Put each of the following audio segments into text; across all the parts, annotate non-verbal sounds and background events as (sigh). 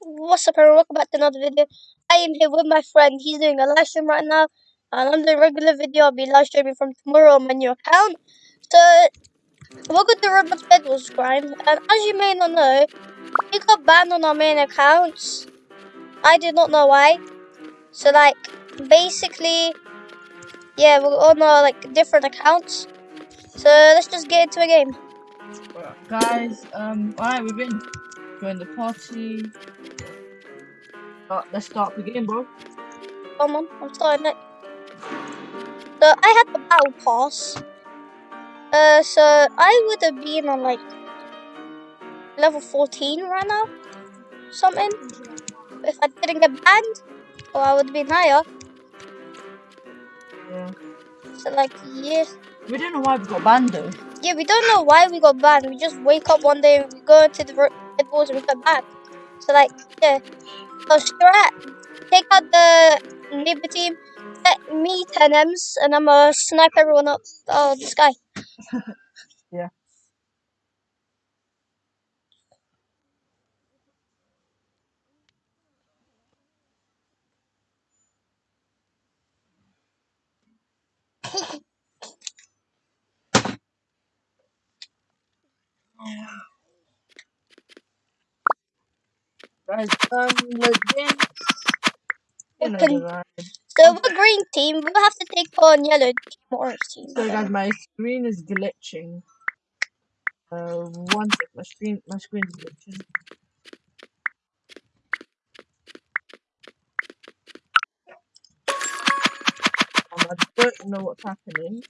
What's up everyone, welcome back to another video. I am here with my friend, he's doing a live stream right now. And I'm doing a regular video, I'll be live streaming from tomorrow on my new account. So, welcome to Roblox Bed Wars Crime. And as you may not know, we got banned on our main accounts. I did not know why. So like, basically, yeah, we're on our like different accounts. So let's just get into a game. Guys, um, alright, we've been join the party. Uh, let's start the game, bro. Come on, I'm starting it. So I had the battle pass. Uh, so I would have been on like level 14 right now, something. If I didn't get banned, or I would have been higher. Yeah. So like, yeah, We don't know why we got banned though. yeah, we don't know why we got banned. We just wake up one day, and we go into the Red Bulls and got banned. So like, yeah. So strat, take out the neighbor team, let me 10 M's, and I'm gonna snipe everyone up oh, the sky. (laughs) Yeah. (laughs) Guys, um, the game. You know Open. ride. So we're green team, we'll have to take on yellow team or orange team. So guys, my screen is glitching. Uh, one sec, my screen, my screen is glitching. Um, I don't know what's happening.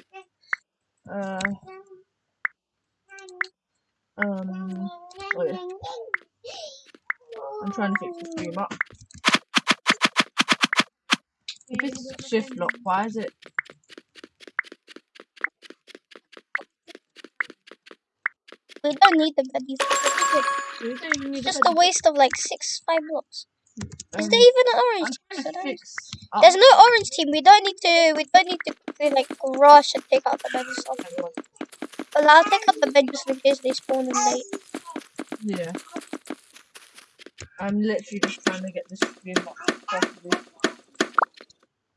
Uh, um, oh yeah, I'm trying to fix the stream up. If it's shift lock, why is it? We don't need the buddies. We don't even need It's just a waste of like six, five blocks. Is um, there even an orange to There's no orange team. We don't need to. We don't need to like rush and take out the bed or something. everyone. But I'll take out the bed in case they spawn in late. Yeah. I'm literally just trying to get this stream up properly.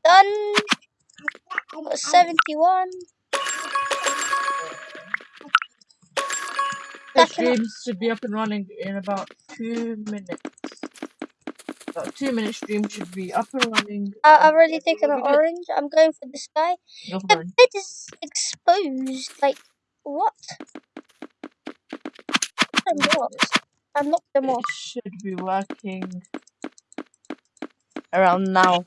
Done. Got 71. The stream should be up and running in about two minutes. About two minute stream should be up and running. I, I've already taken an orange. I'm going for this guy. The bed is exposed. Like, what? I'm lost. I knocked them It should be working around now.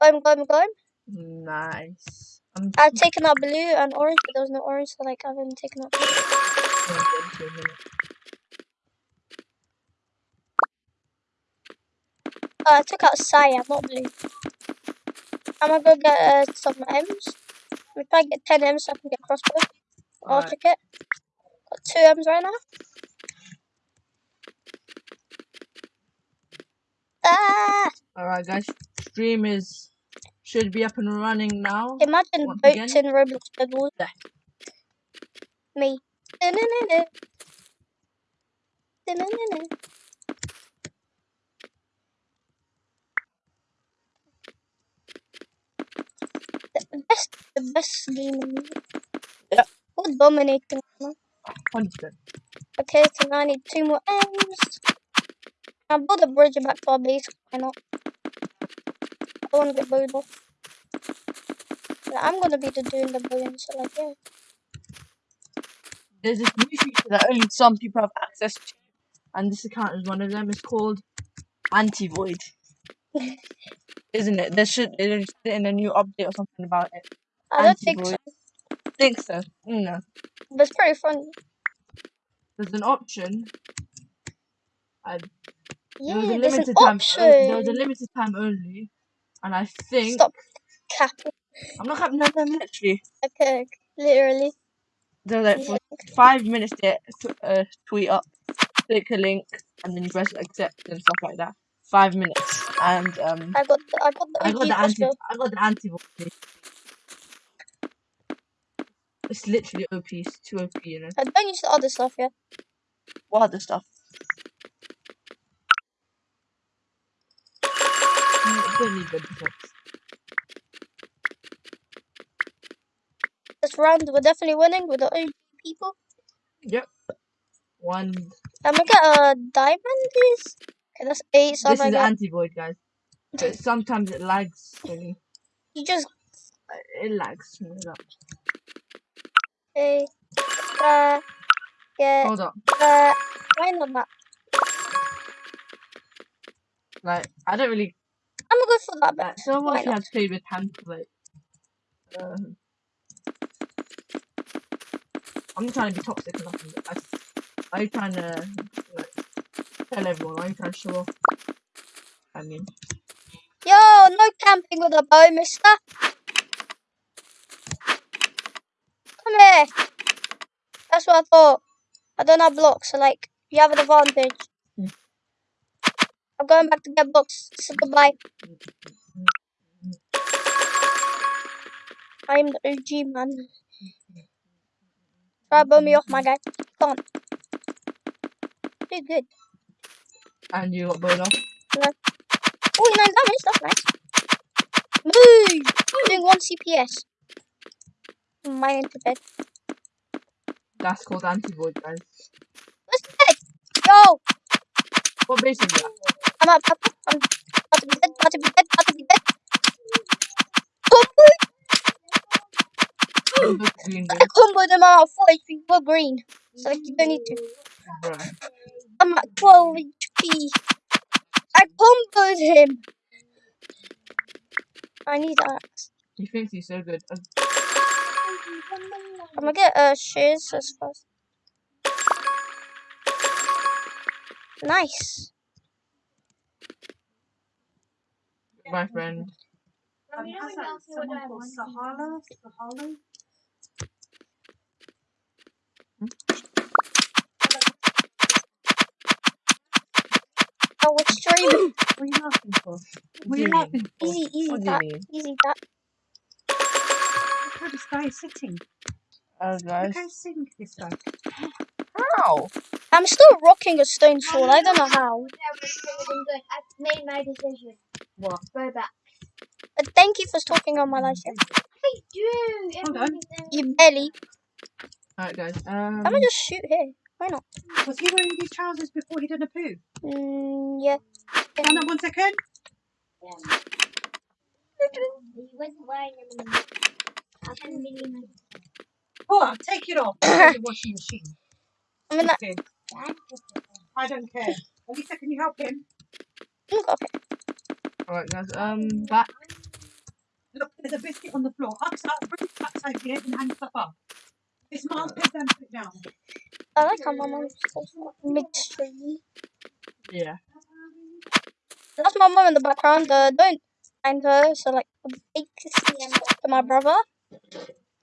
I'm going, going. Nice. I'm I've taken out blue and orange, but there was no orange, so like I've only taken out blue. gonna get into a minute. Uh, I took out cyan, not blue. I'm gonna go get uh, some M's. If I get 10 M's, I can get crossbow. I'll check it. Got 2 M's right now. Ah! Alright guys, stream is should be up and running now. Imagine Once boats again. in Roblox Wars. Yeah. Me. Best, the best game. in the- Yeah. We're dominating. Hundred. Okay, so now I need two more M's. I'll build a bridge back to our base. Why not? I don't want to get bowed off. Yeah, I'm gonna be the doing the bowing, so like yeah. There's this new feature that only some people have access to, and this account is one of them. It's called Anti-Void. (laughs) Isn't it? There should there should be in a new update or something about it. I don't think so, think so. No. but it's pretty fun. There's an option. I, there was a Yeah, there's an limited time. option. There was a limited time only, and I think Stop capping. I'm not having no, no, literally. Okay, literally. There's like for five minutes there, t- uh, tweet up, click a link, and then you press accept and stuff like that. Five minutes, and um, I got the, I got the I got the anti. I got the anti. It's literally OP. It's too OP, you know. I don't use the other stuff, yeah. What other stuff? Mm, Don't need the defense. This round, we're definitely winning with the OG people. Yep. One. I'm gonna get a diamond, please. Okay, that's eight. So this I'm is get. anti-void, guys. But sometimes it lags. When you, You just. it lags. Uh. Yeah. Hold up. Uh. Why not that? Like I don't really. I'm gonna go for that. Like, But some why of you not? have favorite hand like. Um, I'm trying to be toxic or nothing. I, you trying to like, tell everyone? You trying to show off? I mean, Yo, no camping with a bow, mister. Come here. That's what I thought. I don't have blocks, so like, you have an advantage. I'm going back to get blocks, so goodbye. I'm the OG man. Try to blow me off, my guy. Come on. Do good. and you got blown off. Oh, 9 damage, that's nice. Move! Doing 1 CPS. Mine into bed. That's called anti-void, guys. The bed? Yo! What base is that? I'm up, up, up. I'm about to be dead, about to be dead, about to be dead. Combo! I comboed him out 4 HP, we're green. So like, you don't need to. bruh. I'm at 12 HP. I comboed him. I need axe. He thinks he's so good. Uh, I'm gonna get uh, shears as fast. Nice. my friend. Um, Hassan, someone called Sahala, Sahala. Oh, we're streaming. What are you laughing for? What are you laughing for? Easy, easy What do you that. Easy that. Look how this guy is sitting. Oh, Look guys. how sick this guy. How? I'm still rocking a stone sword. I don't know how. I've made my decision. What? Go back. But thank you for talking on my live stream. I do. Hold on. You belly. Alright, guys. Um, I'm gonna just shoot here. Why not? Was he wearing these trousers before he done a poo? Mm, yeah. Hold on one second. He wasn't wearing them in the I had a million. Go on, take it off. The washing machine. (coughs) I'm gonna. Okay. I don't care. Lisa, can you help him? Okay. (coughs) Alright, guys. Um, back. Look, there's a biscuit on the floor. Out, bring axe over here and hang stuff up. This miles put them put it down. I like how my mom's midstream. Yeah. That's my mom in the background. Uh, don't find her. So like, a big kiss to my brother.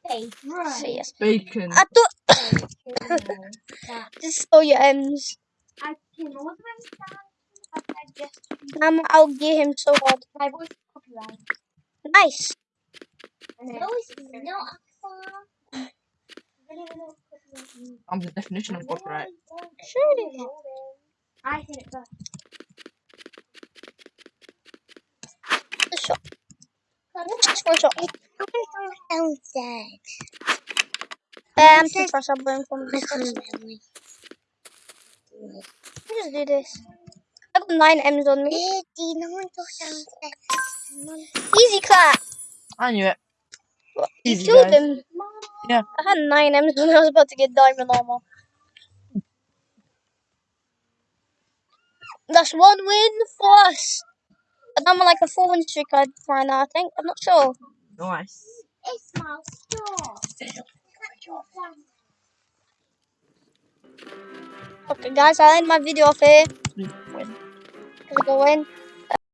Hey, So yes. Bacon. I thought (coughs) just stole your M's. I can also understand. I just I'm I'll get him so hard. my voice is copyright. Nice. No, it's not. I'm the definition of copyright. Sure it is. I said it first. The shot. Just one shot. Um, too far subbing from this. Just do this. I've got nine M's on me. Easy clap. I knew it. What, You Easy, killed guys. him. Yeah. I had nine M's when I was about to get diamond armor. That's one win for us. And I'm on like a four win streak right now, I think. I'm not sure. Nice. It's my store. Okay, guys, I'll end my video off here. Win. Go in.